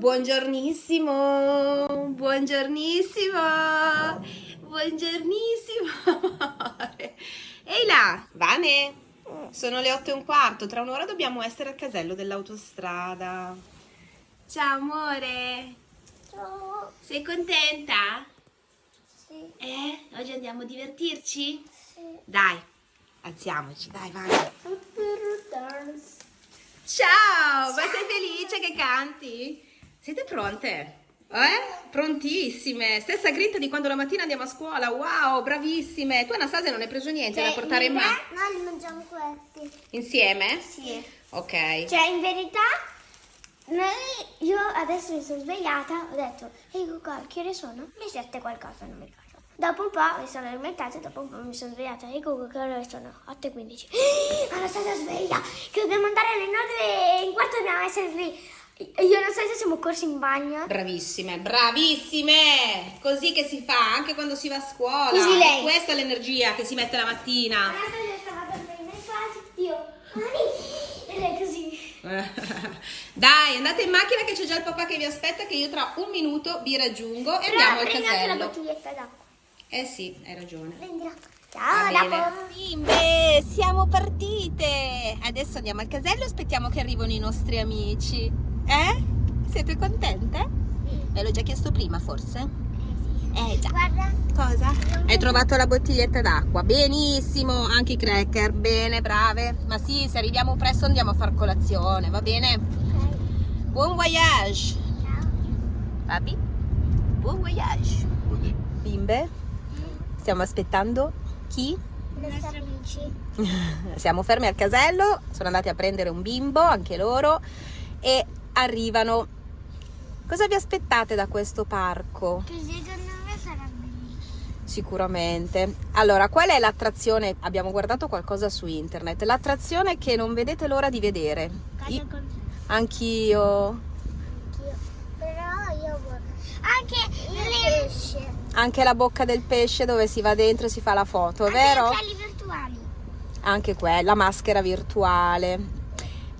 Buongiornissimo, buongiornissimo, buongiornissimo. Ehi là, Vane, sono le otto e un quarto, tra un'ora dobbiamo essere al casello dell'autostrada. Ciao amore, Ciao. sei contenta? Sì. Eh, oggi andiamo a divertirci? Sì. Dai, alziamoci, dai, Vane. Dance. Ciao, ma sei felice che canti? Siete pronte? Eh? Prontissime. Stessa grinta di quando la mattina andiamo a scuola. Wow, bravissime. Tu Anastasia non hai preso niente da portare in mano? No, li mangiamo questi. Insieme? Sì. Ok. Cioè, in verità, noi, io adesso mi sono svegliata, ho detto, ehi Google, che ore sono? Le sette qualcosa, non mi ricordo. Dopo un po' mi sono alimentata e dopo un po' mi sono svegliata. Ehi Google, che ore sono? 8.15. Ah, Anastasia sveglia, che dobbiamo andare alle 9 e in quarto dobbiamo essere lì. Io e Anastasia siamo corsi in bagno. Bravissime, bravissime! Così che si fa anche quando si va a scuola. Così lei. E Questa è l'energia che si mette la mattina. E. Dai, andate in macchina che c'è già il papà che vi aspetta che io tra un minuto vi raggiungo e Però andiamo al prendi anche la casello. bottiglietta d'acqua. Eh sì, hai ragione. Prendila. Va Ciao, dopo. Bimbe, siamo partite! Adesso andiamo al casello e aspettiamo che arrivino i nostri amici. Eh? Siete contente? Sì. Ve l'ho già chiesto prima, forse? Eh sì. Eh già. Guarda. Cosa? Hai trovato la bottiglietta d'acqua. Benissimo, anche i cracker. Bene, brave. Ma sì, se arriviamo presto andiamo a far colazione, va bene? Ok. Buon voyage! Ciao. Papi? Buon voyage! Bimbe, stiamo aspettando chi? I nostri amici. Siamo fermi al casello, sono andati a prendere un bimbo, anche loro, e arrivano. Cosa vi aspettate da questo parco? Che secondo me sarà bellissimo. Sicuramente. Allora, qual è l'attrazione? Abbiamo guardato qualcosa su internet. L'attrazione che non vedete l'ora di vedere. Casa I- con Anch'io. anch'io. Però io vorrei. Anche pesce. Anche la bocca del pesce dove si va dentro e si fa la foto, Anche vero? occhiali virtuali. Anche quella, maschera virtuale.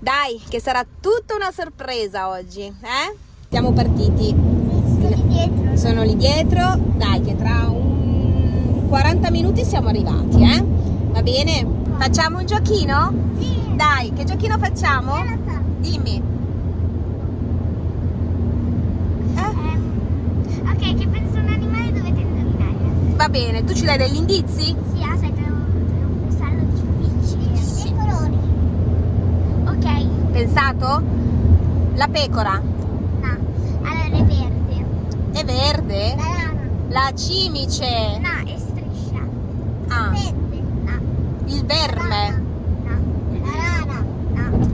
Dai, che sarà tutta una sorpresa oggi, eh? Siamo partiti. Sì, sto lì dietro. Sono lì dietro. Dai, che tra un 40 minuti siamo arrivati, eh? Va bene? Facciamo un giochino? Sì. Dai, che giochino facciamo? Io lo so. Dimmi. Eh? Ok, che penso un animale dovete indovinare. Va bene, tu ci dai degli indizi? Sì, aspetta, Pensato? La pecora. no. Allora è verde. È verde? La lana. La cimice. No, è striscia. Ah, Verde. No. il verme. No. La rana. No.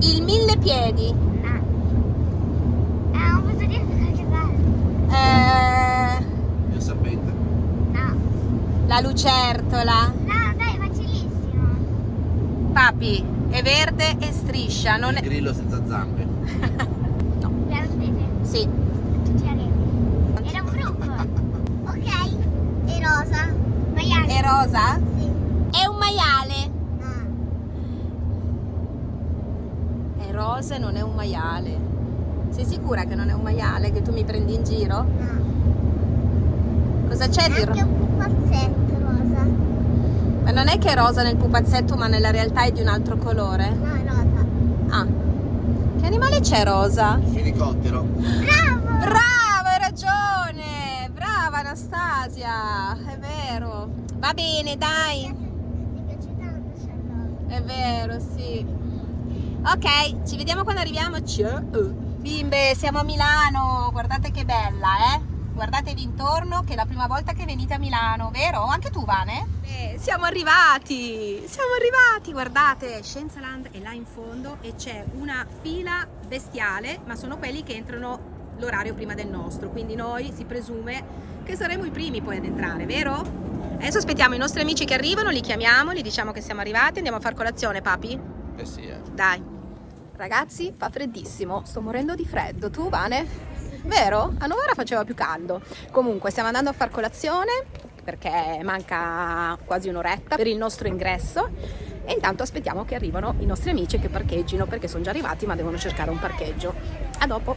Il mille piedi. No. Eh, non posso dire qualche cosa. Eh, Il serpente. No. la lucertola. No, dai, facilissimo. Papi, è verde e striscia. Non Il è... grillo senza zampe. No. La vedete? Sì. Tutti. Era un bruco. ok. E rosa. Maiale. È rosa? Sì. È un maiale. No. È rosa e non è un maiale. Sei sicura che non è un maiale? Che tu mi prendi in giro? No. Cosa c'è di rosa? un pupazzetto non è che è rosa nel pupazzetto, ma nella realtà è di un altro colore? No, è rosa. Ah. Che animale c'è rosa? Il fenicottero. Bravo! Brava, hai ragione! Brava Anastasia, è vero. Va bene, dai. Mi piace tanto Charlotte. È vero, sì. Ok, ci vediamo quando arriviamo. Ciao. Bimbe, siamo a Milano. Guardate che bella, eh? Guardatevi intorno che è la prima volta che venite a Milano, vero? Anche tu, Vane? siamo arrivati! Siamo arrivati! Guardate, Scienzaland è là in fondo e c'è una fila bestiale, ma sono quelli che entrano l'orario prima del nostro, quindi noi si presume che saremo i primi poi ad entrare, vero? Adesso aspettiamo i nostri amici che arrivano, li chiamiamo, gli diciamo che siamo arrivati, andiamo a far colazione, papi? Eh sì, eh. Dai. Ragazzi, fa freddissimo, sto morendo di freddo. Tu, Vane? Vero? A Novara faceva più caldo. Comunque, stiamo andando a far colazione perché manca quasi un'oretta per il nostro ingresso e intanto aspettiamo che arrivano i nostri amici che parcheggino perché sono già arrivati ma devono cercare un parcheggio. A dopo!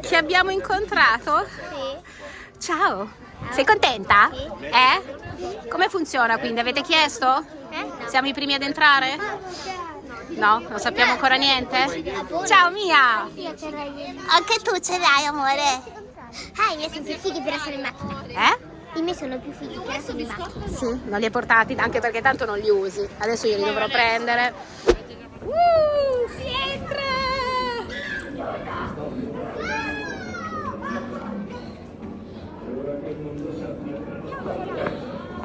Che abbiamo incontrato. Sì. Ciao, sei contenta? Sì. Eh? Come funziona quindi? Avete chiesto? Eh? Siamo i primi ad entrare? No, non sappiamo ancora niente? Ciao Mia! Anche tu ce l'hai, amore. Ah, i miei sono più fighi per essere in macchina. Eh? I miei sono più fighi per essere in macchina. Sì, non li hai portati anche perché tanto non li usi. Adesso io li dovrò prendere. Uh, si entra!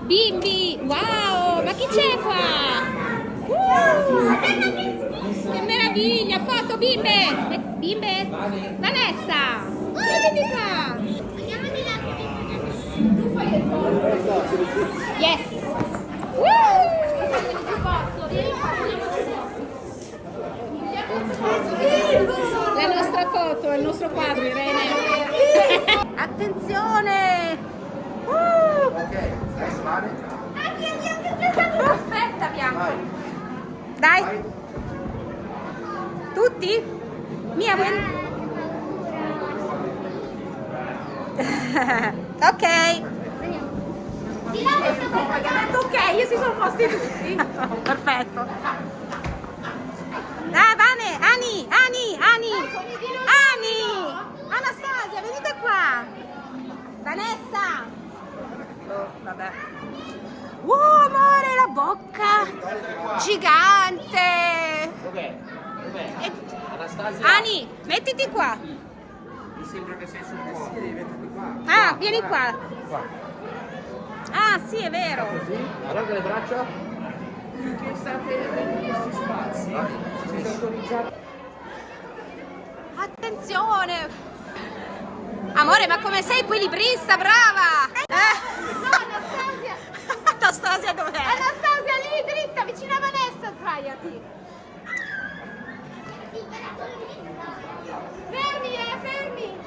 Bimbi, wow, ma chi c'è qua? Uh, che meraviglia, foto bimbe! Bimbe? Vanessa! Venite qua! Yes! La nostra foto, il nostro quadro, Irene. Attenzione! Uh! Ok, stai suave. Aspetta, Bianca. Dai. Tutti? Mia, vuoi? ok. Ok, io si sono posti tutti. Perfetto. Ah, Vane, Ani, Ani, Ani. Ani. Anastasia, venite qua. Vanessa. Oh, vabbè. Uh, amore, la bocca gigante. Dov'è? Dov'è? E- Anastasia? Ani, mettiti qua. Mi sembra che sei sul posto. Sì, mettiti qua. Ah, vieni qua. Qua. Ah, sì, è vero. Così? Allarga le braccia. Finché state in questi spazi, siete autorizzati. Attenzione. Amore, ma come sei equilibrista, brava. Eh. No, Anastasia! Anastasia dov'è? Anastasia, lì dritta, vicino a Vanessa, sdraiati. Fermi, eh, fermi.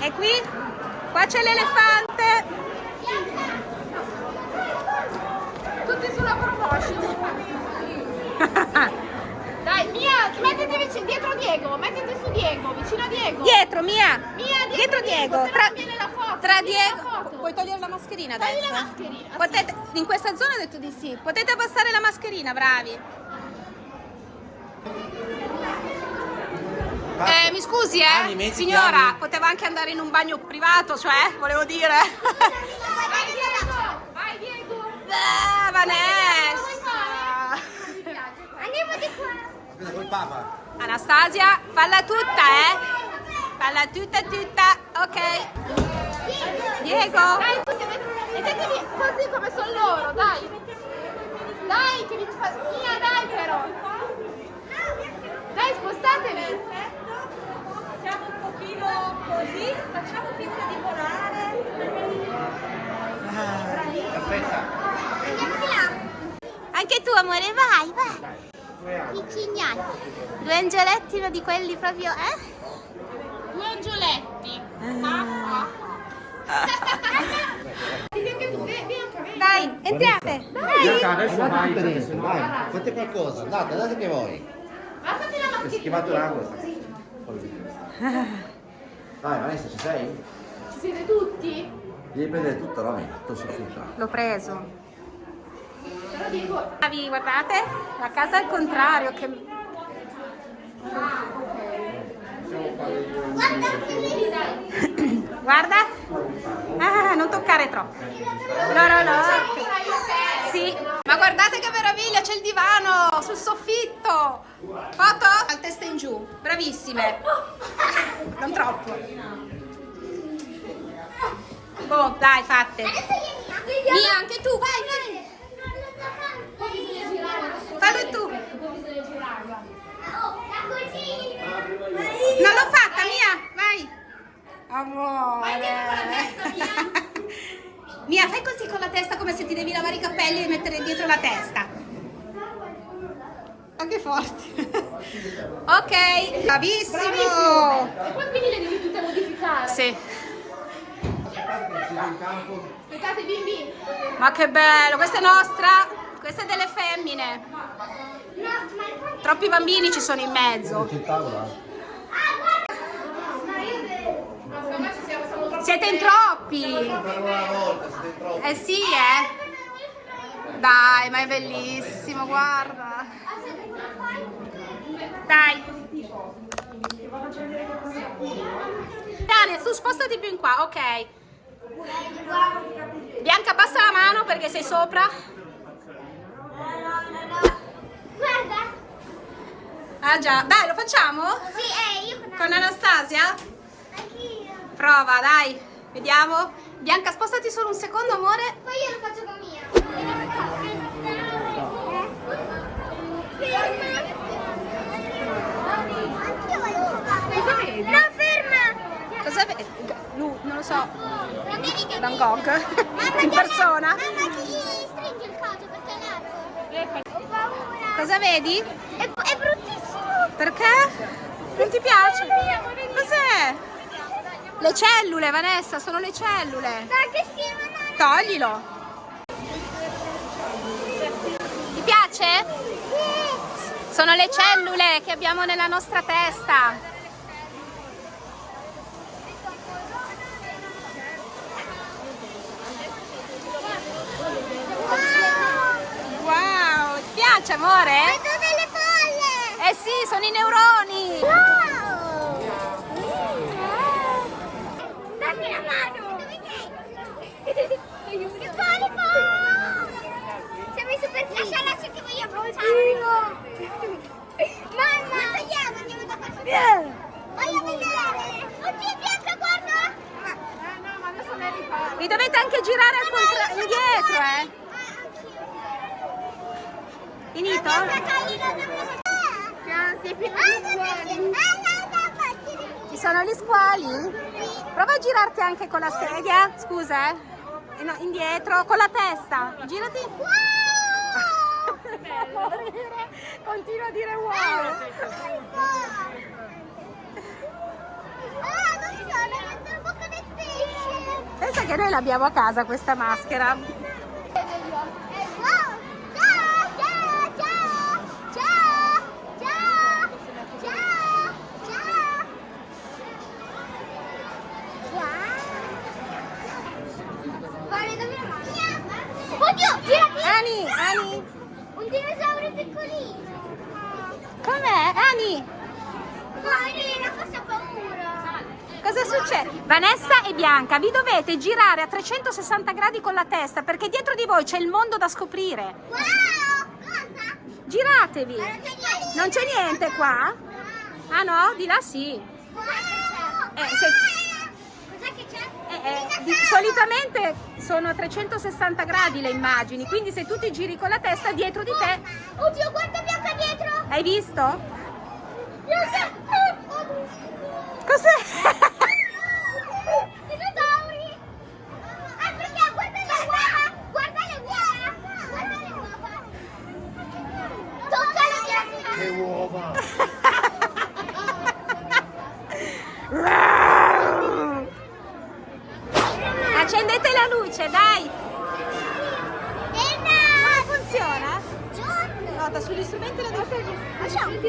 E qui? Qua c'è l'elefante. Tutti sulla promotion. Dai, Mia, mettiti vicino, dietro Diego, mettiti su Diego, vicino a Diego. Dietro, Mia. Mia, Dietro Diego. se no Tra, tra Diego. Puoi togliere la mascherina Togli adesso? la mascherina, Potete, in questa zona ho detto di sì. Potete abbassare la mascherina, bravi. Eh, mi scusi, eh? Signora, poteva anche andare in un bagno privato, cioè, volevo dire. Vai Diego, vai Diego. Ah, Vanessa. Andiamo di qua. Aspetta, col papa. Anastasia, falla tutta, eh? Falla tutta, tutta. Ok. Diego. Dai, tutti, mettetevi così come sono loro, dai. Dai, che vi fa... Mia, dai però. Dai, spostatevi. Siamo un pochino così, facciamo finta di volare. Aspetta. Anche tu, amore, vai, vai. I cignati. Due angioletti, uno di quelli proprio, eh? Due angioletti. Dai, entrate. Bianca, adesso vai, sennò... Vai, fate qualcosa. Andate, andate che voi. Passati la Hai mascherina. schivato l'acqua. Vai, Vanessa, ci sei? Ci siete tutti? Devi prendere tutto, Romy. Tutto su tutta. L'ho preso. Però dico... Bravi, guardate, la casa al contrario, che... Guarda. Ah, non toccare troppo. L'orologio. Sì, ma guardate che meraviglia, c'è il divano sul soffitto. Foto? Al testa in giù. Bravissime. Non troppo. Boh, dai, fatte. Mia, anche tu, vai, vai. Fallo tu. Non l'ho fatta, Mia, vai. Amore. Mia, fai così con la testa come se ti devi lavare i capelli e mettere dietro la testa. Anche forte. ok, bravissimo. E poi quindi le devi tutte modificare. Sì. Aspettate bimbi. Ma che bello, questa è nostra, questa è delle femmine. Troppi bambini ci sono in mezzo. C'è il tavolo? Siete in troppi. Eh sì, eh. Dai, ma è bellissimo, guarda. Dai. Dani, tu spostati più in qua, ok. Bianca, passa la mano perché sei sopra. Guarda. Ah già, dai, lo facciamo? Sì, eh, io con Con Anastasia? Anch'io. Prova, dai. Vediamo. Bianca, spostati solo un secondo, amore. Poi io lo faccio con mia. Ferma. No, ferma. Cosa vedi? Lui, non lo so. Non devi che Van Gogh. Mamma, In persona. Mamma, ti stringi il coso perché è largo. Ho paura. Cosa vedi? È, è bruttissimo. Perché? Non ti piace? Cos'è? Le cellule, Vanessa, sono le cellule. Toglilo. Ti piace? Sono le cellule che abbiamo nella nostra testa. Wow, ti piace amore? Vedo delle palle. Eh sì, sono i neuroni. Wow. Dammi la mano. Il polipo. Sei messo per lasciarla se ti voglio abbracciare. Mamma. Andiamo, andiamo da parte. Voglio vedere. Oddio, bianca, guarda. Vi dovete anche girare al contrario, indietro, eh. Finito? Ci sono gli squali? Prova a girarti anche con la sedia, scusa, eh. No, indietro, con la testa. Girati. Continua a dire wow. Pensa che noi l'abbiamo a casa questa maschera. Ani, Ani, Un dinosauro piccolino! com'è? Ani, forse ha paura! cosa succede? Vanessa e Bianca, vi dovete girare a 360 gradi con la testa perché dietro di voi c'è il mondo da scoprire. Wow! Cosa? Giratevi. Non c'è niente! Qua? Ah no? Di là sì. Wow! Eh, se-? Eh, eh, di- solitamente sono a 360 gradi le immagini, quindi se tu ti giri con la testa dietro di te, Oddio, guarda Bianca dietro! hai visto? Bianca! Cos'è?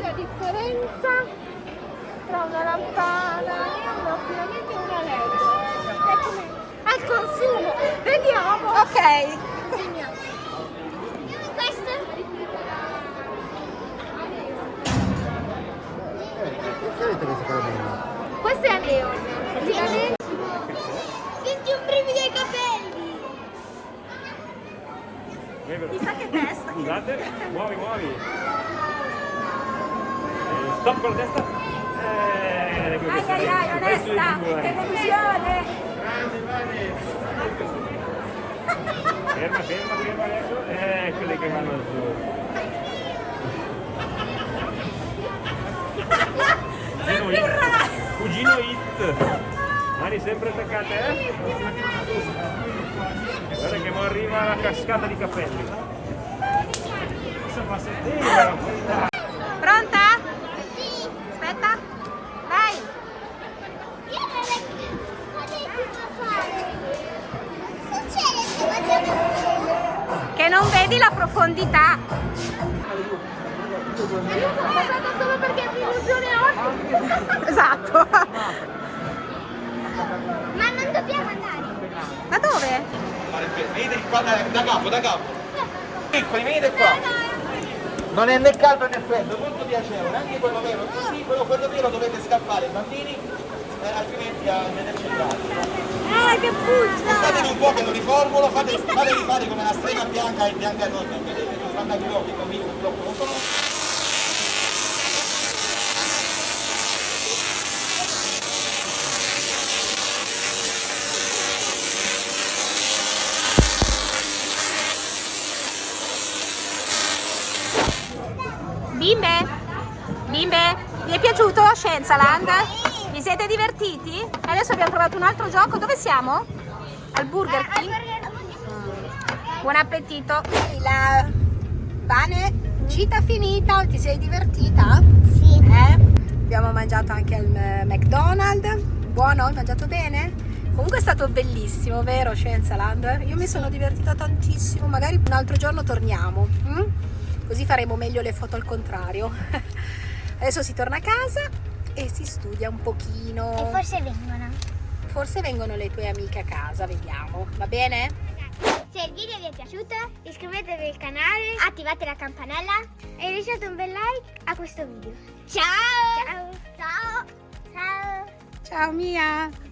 La differenza tra una lampana, un affidamento e una LED. Al consumo. Vediamo. Ok. Questo? Questa carabina? Questo è a neon. Senti un brivido ai capelli! Chissà che testa. Scusate, muovi, muovi. Eh, Stop con la testa. Eh, Ai ai ai, Vanessa, che delusione. Ferma, ferma, ferma adesso. Eh, quelle che vanno giù. Cugino Hit. Cugino Hit. Mani sempre attaccate, eh? Guarda che mo arriva la cascata di capelli. Questa passettina. Pronta? Sì! Aspetta. Vai. Io non è che... Ma lei cosa fare? Succede se guardiamo Che non vedi la profondità. Io sono passata solo perché mi illusione oggi! Esatto. Ma non dobbiamo andare. Ma dove? Venite qua da, da capo, da capo. Piccoli, venite qua. Non è né caldo né freddo, molto piacevole, anche quello vero, così quello, quello vero dovete scappare, bambini, eh, altrimenti a vederci il Ah, che puzza! Fatevi un po' che lo riformulo, fate, fatevi fare come la strega bianca e bianca non, vedete, non fanno gli occhi, convinto, purtroppo non sono. Bimbe? Bimbe? Vi è piaciuto Scienzaland? Vi siete divertiti? Adesso abbiamo trovato un altro gioco. Dove siamo? Al Burger King? Buon appetito! La Vane, gita finita, ti sei divertita? Sì. Eh? Abbiamo mangiato anche al eh, McDonald's. Buono? Hai mangiato bene? Comunque è stato bellissimo, vero Scienzaland? Io mi sono divertita tantissimo, magari un altro giorno torniamo. mm? Così faremo meglio le foto al contrario. Adesso si torna a casa e si studia un pochino. E forse vengono. Forse vengono le tue amiche a casa, vediamo. Va bene? Se il video vi è piaciuto, iscrivetevi al canale, attivate la campanella e lasciate un bel like a questo video. Ciao! Ciao! Ciao! Ciao! Ciao Mia!